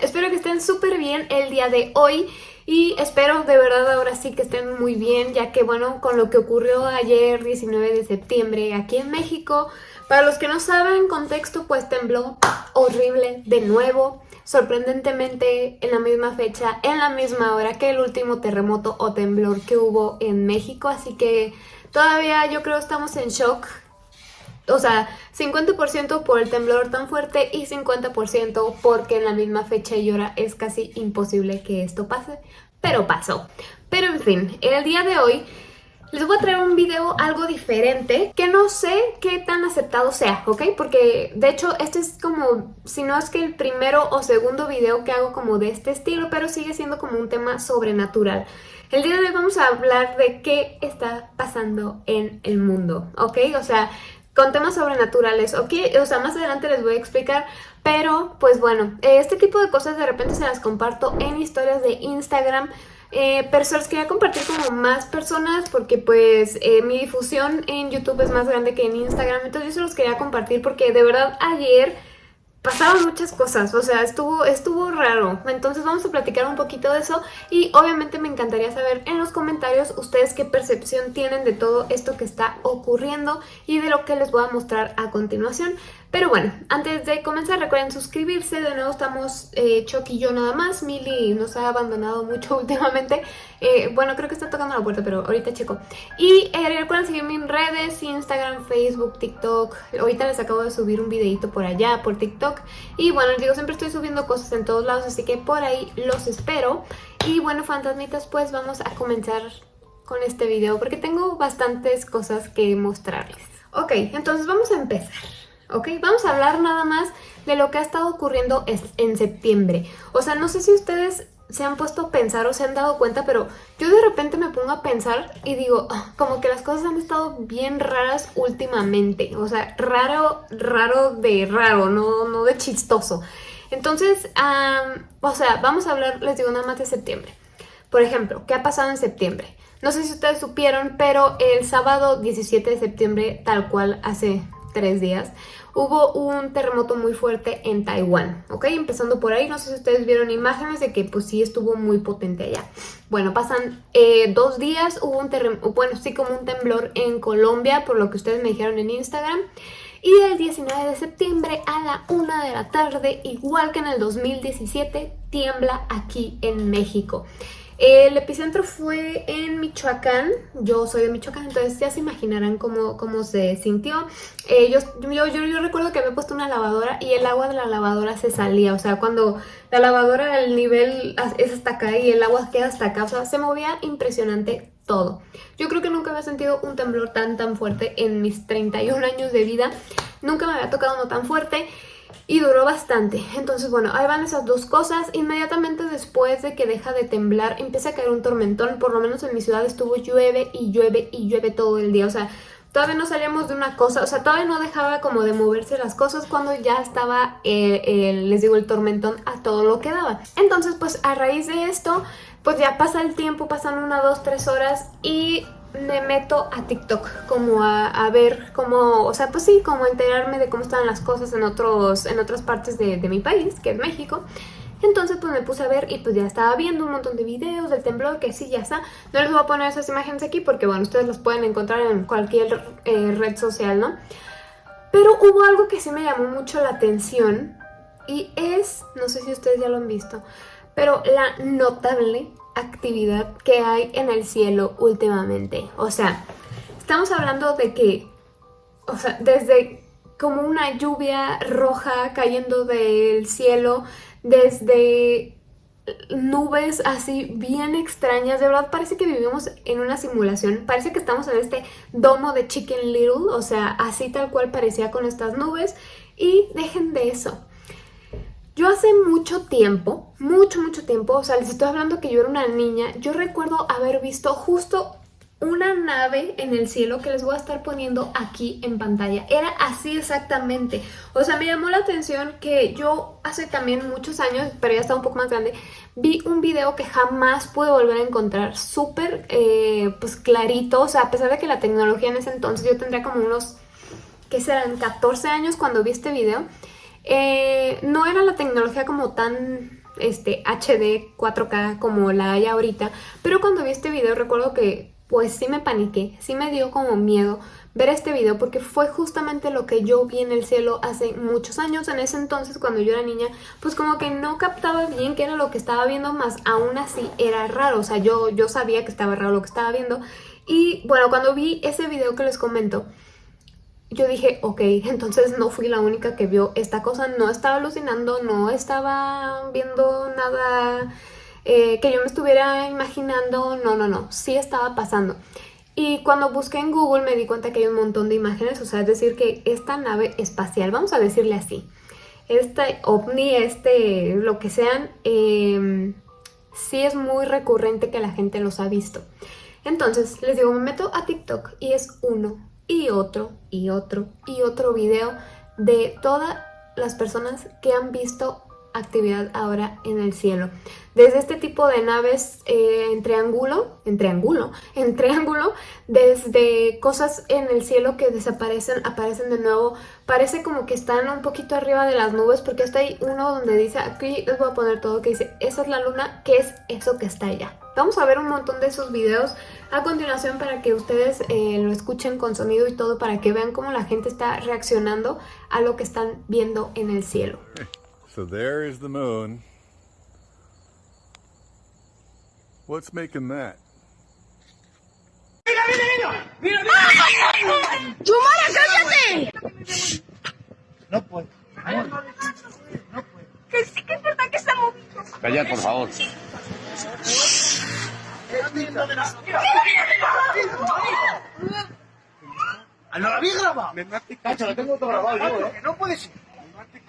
Espero que estén súper bien el día de hoy y espero de verdad ahora sí que estén muy bien ya que bueno, con lo que ocurrió ayer 19 de septiembre aquí en México, para los que no saben contexto pues tembló horrible de nuevo, sorprendentemente en la misma fecha, en la misma hora que el último terremoto o temblor que hubo en México, así que todavía yo creo estamos en shock o sea, 50% por el temblor tan fuerte y 50% porque en la misma fecha y hora es casi imposible que esto pase, pero pasó. Pero en fin, el día de hoy les voy a traer un video algo diferente que no sé qué tan aceptado sea, ¿ok? Porque de hecho este es como, si no es que el primero o segundo video que hago como de este estilo, pero sigue siendo como un tema sobrenatural. El día de hoy vamos a hablar de qué está pasando en el mundo, ¿ok? O sea, con temas sobrenaturales, ¿ok? O sea, más adelante les voy a explicar, pero pues bueno, este tipo de cosas de repente se las comparto en historias de Instagram, eh, pero se quería compartir como más personas porque pues eh, mi difusión en YouTube es más grande que en Instagram, entonces yo se los quería compartir porque de verdad ayer pasaron muchas cosas, o sea, estuvo, estuvo raro. Entonces vamos a platicar un poquito de eso y obviamente me encantaría saber en los comentarios ustedes qué percepción tienen de todo esto que está ocurriendo y de lo que les voy a mostrar a continuación. Pero bueno, antes de comenzar recuerden suscribirse, de nuevo estamos eh, y yo nada más, Mili nos ha abandonado mucho últimamente, eh, bueno creo que está tocando la puerta pero ahorita checo. Y eh, recuerden seguirme en redes, Instagram, Facebook, TikTok, ahorita les acabo de subir un videito por allá, por TikTok. Y bueno, les digo, siempre estoy subiendo cosas en todos lados, así que por ahí los espero. Y bueno, fantasmitas, pues vamos a comenzar con este video porque tengo bastantes cosas que mostrarles. Ok, entonces vamos a empezar. ¿Ok? Vamos a hablar nada más de lo que ha estado ocurriendo en septiembre. O sea, no sé si ustedes se han puesto a pensar o se han dado cuenta, pero yo de repente me pongo a pensar y digo, ah, como que las cosas han estado bien raras últimamente. O sea, raro, raro de raro, no, no de chistoso. Entonces, o sea, vamos a hablar, les digo, nada más de septiembre. Por ejemplo, ¿qué ha pasado en septiembre? No sé si ustedes supieron, pero el sábado 17 de septiembre, tal cual hace tres días, hubo un terremoto muy fuerte en Taiwán, ¿ok? Empezando por ahí, no sé si ustedes vieron imágenes de que pues sí estuvo muy potente allá. Bueno, pasan eh, dos días, hubo un terremoto, bueno, sí como un temblor en Colombia, por lo que ustedes me dijeron en Instagram. Y el 19 de septiembre a la 1 de la tarde, igual que en el 2017, tiembla aquí en México. El epicentro fue en Michoacán, yo soy de Michoacán, entonces ya se imaginarán cómo, cómo se sintió. Eh, yo, yo, yo, recuerdo que había puesto una lavadora y el agua de la lavadora se salía, o sea, cuando la lavadora el nivel es hasta acá y el agua queda hasta acá, o sea, se movía impresionante todo. Yo creo que nunca había sentido un temblor tan tan fuerte en mis 31 años de vida, nunca me había tocado uno tan fuerte y duró bastante. Entonces, bueno, ahí van esas dos cosas. Inmediatamente después de que deja de temblar, empieza a caer un tormentón. Por lo menos en mi ciudad estuvo llueve y llueve y llueve todo el día. O sea, todavía no salíamos de una cosa, o sea, todavía no dejaba como de moverse las cosas cuando ya estaba, eh, les digo, el tormentón a todo lo que daba. Entonces, pues a raíz de esto, pues ya pasa el tiempo, pasan una, dos, tres horas y me meto a TikTok como a, ver cómo, o sea, pues sí, como enterarme de cómo están las cosas en, otros, en otras partes de, mi país, que es México. Entonces pues me puse a ver y pues ya estaba viendo un montón de videos del temblor, que sí, ya está. No les voy a poner esas imágenes aquí porque bueno, ustedes las pueden encontrar en cualquier eh, red social, ¿no? Pero hubo algo que sí me llamó mucho la atención y es, no sé si ustedes ya lo han visto, pero la notable actividad que hay en el cielo últimamente. O sea, estamos hablando de que, o sea, desde como una lluvia roja cayendo del cielo, desde nubes así bien extrañas, de verdad parece que vivimos en una simulación, parece que estamos en este domo de Chicken Little, o sea, así tal cual parecía con estas nubes, y dejen de eso. Yo hace mucho tiempo, mucho, mucho tiempo, o sea, les estoy hablando que yo era una niña, yo recuerdo haber visto justo una nave en el cielo que les voy a estar poniendo aquí en pantalla. Era así exactamente. O sea, me llamó la atención que yo hace también muchos años, pero ya estaba un poco más grande, vi un video que jamás pude volver a encontrar. Súper, eh, pues clarito. O sea, a pesar de que la tecnología en ese entonces, yo tendría como unos, ¿qué serán? 14 años cuando vi este video. Eh, no era la tecnología como tan este, HD 4K como la hay ahorita, pero cuando vi este video recuerdo que pues sí me paniqué, sí me dio como miedo ver este video porque fue justamente lo que yo vi en el cielo hace muchos años. En ese entonces, cuando yo era niña, pues como que no captaba bien qué era lo que estaba viendo, más aún así era raro. O sea, yo, yo sabía que estaba raro lo que estaba viendo. Y bueno, cuando vi ese video que les comento, yo dije, ok, entonces no fui la única que vio esta cosa, no estaba alucinando, no estaba viendo nada eh, que yo me estuviera imaginando, no, no, no, sí estaba pasando. Y cuando busqué en Google me di cuenta que hay un montón de imágenes, o sea, es decir que esta nave espacial, vamos a decirle así, este ovni, este, lo que sean, eh, sí es muy recurrente que la gente los ha visto. Entonces, les digo, me meto a TikTok y es uno y otro y otro y otro video de todas las personas que han visto actividad ahora en el cielo. Desde este tipo de naves eh, en triángulo, en triángulo, en triángulo, desde cosas en el cielo que desaparecen, aparecen de nuevo. Parece como que están un poquito arriba de las nubes porque está ahí uno donde dice, aquí les voy a poner todo, que dice, esa es la luna, ¿qué es eso que está allá? Vamos a ver un montón de esos videos a continuación para que ustedes eh, lo escuchen con sonido y todo, para que vean cómo la gente está reaccionando a lo que están viendo en el cielo. So there is the moon. What's making that? ¡Mira, mira, mira! ¡Mira, mira! ¡Chumara, cállate! No puedo. No puedo. Que sí que es verdad que está moviendo. Calla, por favor. ¡Mira, mira! ¡Ah, no la había grabado! Cacho, lo tengo todo grabado yo, ¿eh? No puede ser.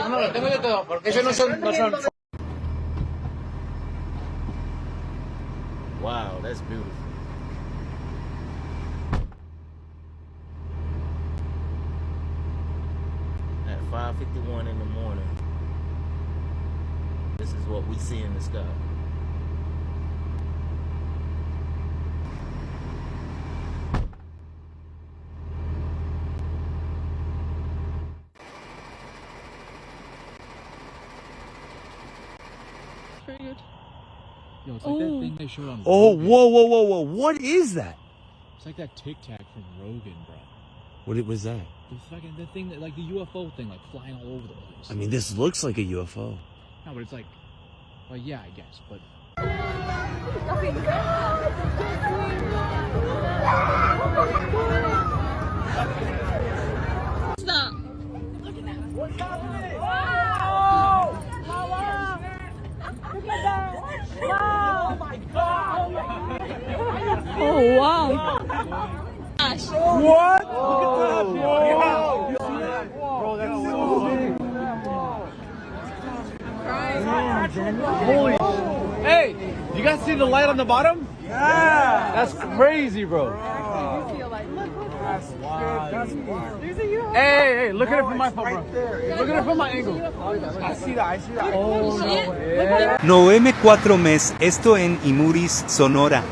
No, no, lo tengo yo todo, porque eso no son... No son... Wow, that's beautiful. At 5.51 in the morning, this is what we see in the sky. Yo, it's like that thing they showed on. Oh, Rogan. whoa, whoa, whoa, whoa! What is that? It's like that Tic Tac from Rogan, bro. What it was that? The fucking the thing that like the UFO thing, like flying all over the place. I mean, this looks like a UFO. no, but it's like, well, yeah, I guess, but Hey, see the light on the bottom? Yeah. That's crazy, bro. Hey, hey, hey, look at it from my phone, bro. Look at it from my angle. I see that, I see that. Oh, no. Yeah. 9-4 mes, esto en Imuris, Sonora.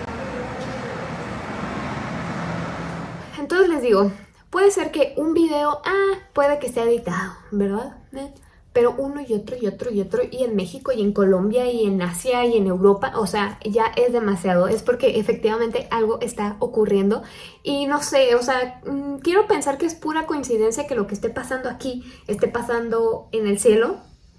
Entonces les digo, puede ser que un video, ah, puede que sea editado, ¿verdad? ¿Eh? Pero uno y otro y otro y otro, y en México y en Colombia y en Asia y en Europa, o sea, ya es demasiado. Es porque efectivamente algo está ocurriendo y no sé, o sea, mm, quiero pensar que es pura coincidencia que lo que esté pasando aquí esté pasando en el cielo,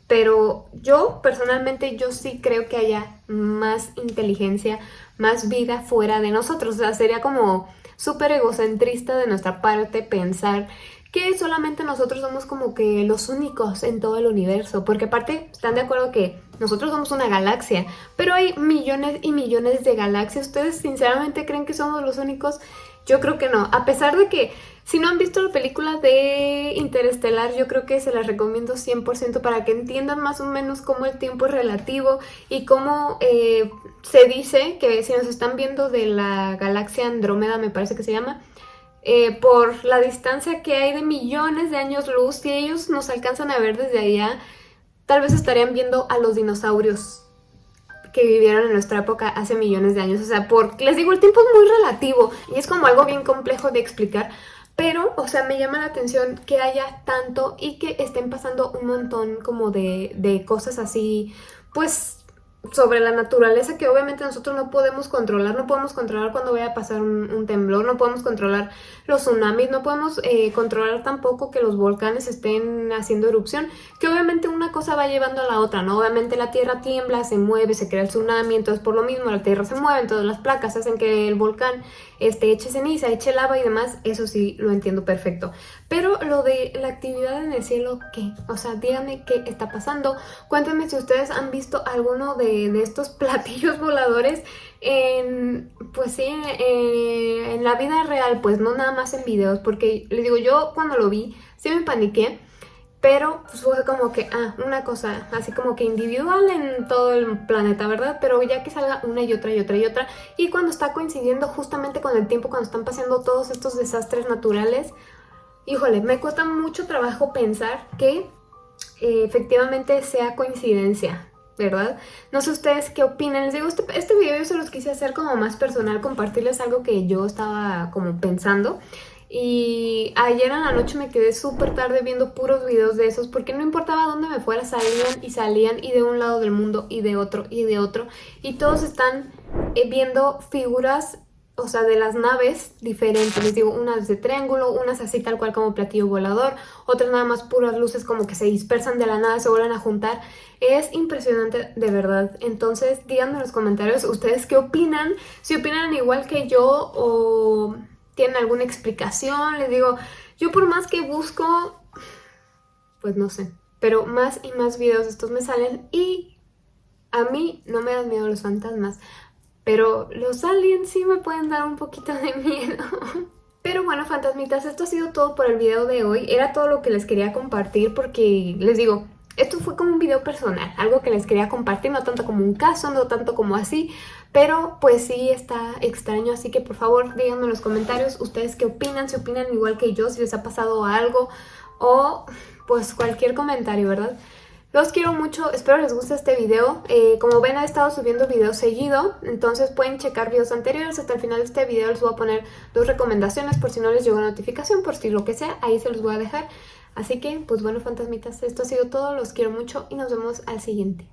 pero yo personalmente yo sí creo que haya más inteligencia, más vida fuera de nosotros, o sea, sería como súper egocentrista de nuestra parte pensar que solamente nosotros somos como que los únicos en todo el universo, porque aparte están de acuerdo que nosotros somos una galaxia, pero hay millones y millones de galaxias, ¿ustedes sinceramente creen que somos los únicos? Yo creo que no, a pesar de que si no han visto la película de Interestelar, yo creo que se las recomiendo 100% para que entiendan más o menos cómo el tiempo es relativo y cómo eh, se dice que si nos están viendo de la galaxia Andrómeda, me parece que se llama, eh, por la distancia que hay de millones de años luz, si ellos nos alcanzan a ver desde allá, tal vez estarían viendo a los dinosaurios que vivieron en nuestra época hace millones de años. O sea, por, les digo, el tiempo es muy relativo y es como algo bien complejo de explicar, Pero, o sea, me llama la atención que haya tanto y que estén pasando un montón como de, de cosas así, pues sobre la naturaleza que obviamente nosotros no podemos controlar, no podemos controlar cuando vaya a pasar un, temblor, no podemos controlar los tsunamis, no podemos eh, controlar tampoco que los volcanes estén haciendo erupción, que obviamente una cosa va llevando a la otra, ¿no? Obviamente la tierra tiembla, se mueve, se crea el tsunami, entonces por lo mismo la tierra se mueve, entonces las placas hacen que el volcán este, eche ceniza, eche lava y demás, eso sí lo entiendo perfecto. Pero lo de la actividad en el cielo, ¿qué? O sea, díganme qué está pasando. Cuéntenme si ustedes han visto alguno de, estos platillos voladores en, pues sí, en la vida real, pues no nada más en videos, porque les digo, yo cuando lo vi, sí me paniqué, pero pues, fue como que, ah, una cosa así como que individual en todo el planeta, ¿verdad? Pero ya que salga una y otra y otra y otra, y cuando está coincidiendo justamente con el tiempo, cuando están pasando todos estos desastres naturales, híjole, me cuesta mucho trabajo pensar que eh, efectivamente sea coincidencia, ¿verdad? No sé ustedes qué opinan, les digo, este, este video yo se los quise hacer como más personal, compartirles algo que yo estaba como pensando y ayer en la noche me quedé súper tarde viendo puros videos de esos porque no importaba dónde me fuera, salían y salían y de un lado del mundo y de otro y de otro. Y todos están eh, viendo figuras, o sea, de las naves diferentes. Les digo, unas de triángulo, unas así tal cual como platillo volador, otras nada más puras luces como que se dispersan de la nada, se vuelven a juntar. Es impresionante de verdad. Entonces díganme en los comentarios ustedes qué opinan, si opinan igual que yo o tienen alguna explicación, les digo, yo por más que busco, pues no sé, pero más y más videos de estos me salen y a mí no me dan miedo los fantasmas, pero los aliens sí me pueden dar un poquito de miedo. Pero bueno, fantasmitas, esto ha sido todo por el video de hoy. Era todo lo que les quería compartir porque, les digo, esto fue como un video personal, algo que les quería compartir, no tanto como un caso, no tanto como así, pero pues sí está extraño, así que por favor díganme en los comentarios ustedes qué opinan, si opinan igual que yo, si les ha pasado algo o pues cualquier comentario, ¿verdad? Los quiero mucho, espero les guste este video. Eh, como ven he estado subiendo videos seguido, entonces pueden checar videos anteriores. Hasta el final de este video les voy a poner dos recomendaciones por si no les llegó notificación, por si lo que sea, ahí se los voy a dejar. Así que, pues bueno, fantasmitas, esto ha sido todo, los quiero mucho y nos vemos al siguiente.